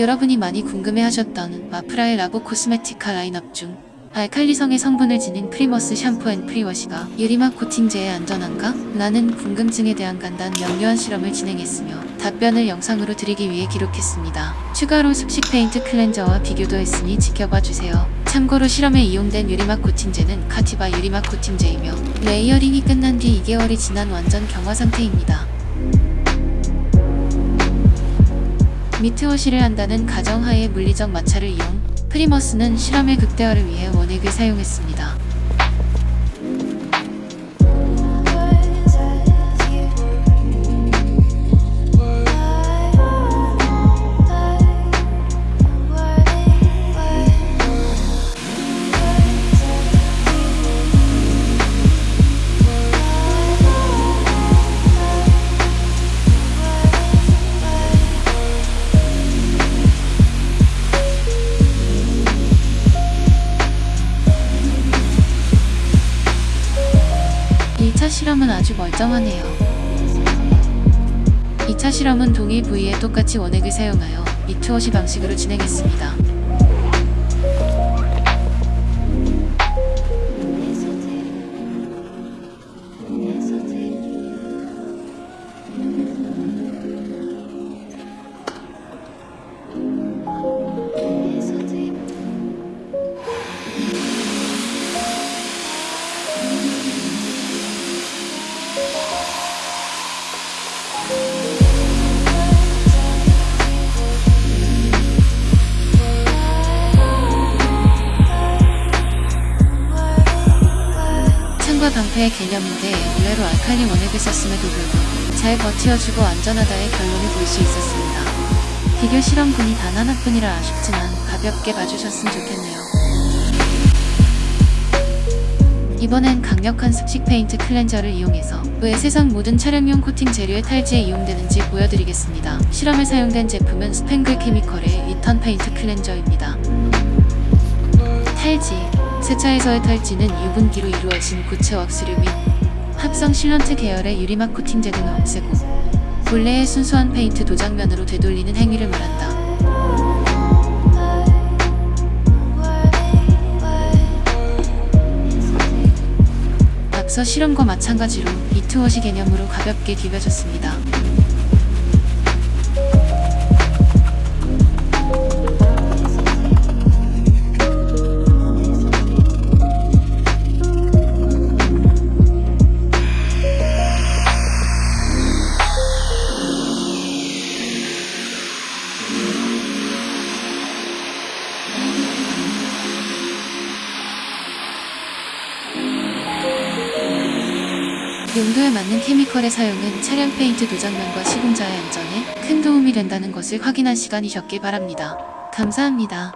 여러분이 많이 궁금해하셨던 마프라의 라보 코스메티카 라인업 중 알칼리성의 성분을 지닌 프리머스 샴푸 and prewash가 유리막 코팅제에 안전한가? 라는 궁금증에 대한 간단 명료한 실험을 진행했으며 답변을 영상으로 드리기 위해 기록했습니다. 추가로 습식 페인트 cleanser와 비교도 했으니 지켜봐 주세요. 참고로 실험에 이용된 유리막 코팅제는 카티바 유리막 코팅제이며 layering이 끝난 뒤 2개월이 지난 완전 경화 상태입니다. 미트워시를 한다는 가정하에 물리적 마찰을 이용 프리머스는 실험의 극대화를 위해 원액을 사용했습니다. 실험은 아주 멀쩡하네요. 2차 실험은 동일 부위에 똑같이 원액을 사용하여 미트워시 방식으로 진행했습니다. 방패의 개념인데 의외로 알칼리 원액을 썼음에도 불구하고 잘 버티어주고 안전하다의 결론을 볼 수 있었습니다. 비교 실험군이 단 하나뿐이라 아쉽지만 가볍게 봐주셨으면 좋겠네요. 이번엔 강력한 습식 페인트 cleanser를 이용해서 왜 세상 모든 차량용 코팅 재료의 탈지에 이용되는지 보여드리겠습니다. 실험에 사용된 제품은 스팽글 케미컬의 리턴 페인트 cleanser입니다. 탈지 세차에서의 탈지는 유분기로 이루어진 고체 왁스류 및 합성 실런트 계열의 유리막 코팅제 등을 없애고 본래의 순수한 페인트 도장면으로 되돌리는 행위를 말한다. 앞서 실험과 마찬가지로 미트워시 개념으로 가볍게 비벼줬습니다. 용도에 맞는 케미컬의 사용은 차량 페인트 도장면과 시공자의 안전에 큰 도움이 된다는 것을 확인한 시간이셨길 바랍니다. 감사합니다.